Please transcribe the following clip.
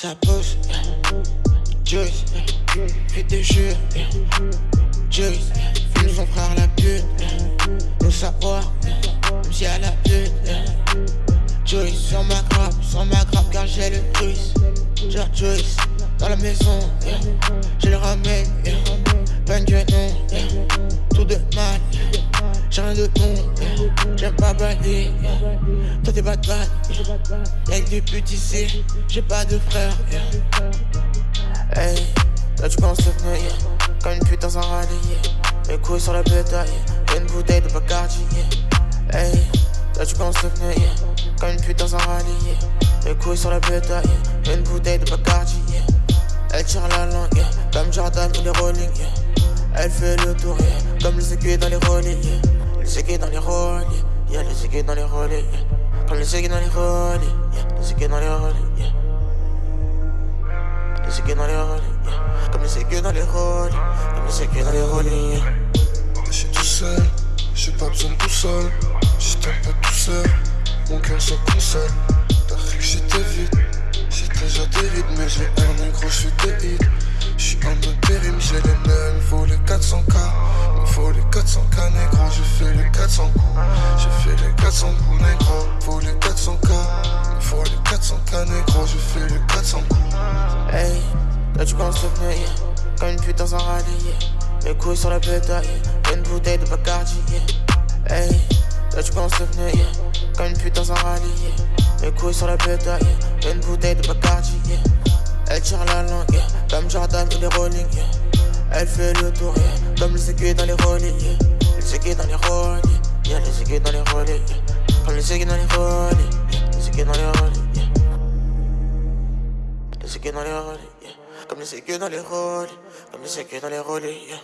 ça pousse, Juice, fait des jeux, Juice, fume son frère la pute, nous savoir, même si elle a pute, Juice, sur ma grappe, sur ma grappe car j'ai le truc, genre Juice, dans la maison, je le ramène, plein de non, tout de mal, rien de bon, j'aime pas baler, toi t'es bad bad, y'a que des putes ici, j'ai pas de frère, hey, là tu commences à venir, comme une pute dans un rallye, mes couilles sur la bétail, une bouteille de Bacardi, hey, là tu commences à venir, comme une pute dans un rallye, mes couilles sur la bétail, une bouteille de Bacardi, elle tire la langue, comme Jordan ou les Rolling, elle fait le tour, comme les aiguilles dans les rolling, les aiguilles dans les rolling, yeah, les aiguilles dans les rolling, comme les aiguilles dans les rolling, yeah, les aiguilles dans les rolling, yeah. Les aiguilles dans les rolling, yeah. comme les aiguilles dans les rolling, comme les aiguilles dans les yeah. Je suis tout seul, j'ai pas besoin de tout seul, juste un peu tout seul, mon cœur se console. T'as cru que j'étais vite, j'étais déjà des vides, mais j'ai 400 coups, je fais les 400 coups négro, faut les 400k, il faut les 400k négro, je fais les 400 coups. Hey, là tu commences à venir, comme une pute dans un rallye, mes couilles sur la bétail, une bouteille de Bacardi, hey, là tu commences à venir, comme une pute dans un rallye, mes couilles sur la bétail, une bouteille de Bacardi, elle tire la langue, comme Jordan ou les Rolling, elle fait le tour, comme les aiguilles dans les rolling, les aiguilles dans les rolling, yeah, les aiguilles dans les rolling, comme les aiguilles dans les rolling, les aiguilles dans les rolling, les aiguilles dans les rolling, comme les aiguilles dans les rolling, comme les aiguilles dans les rolling,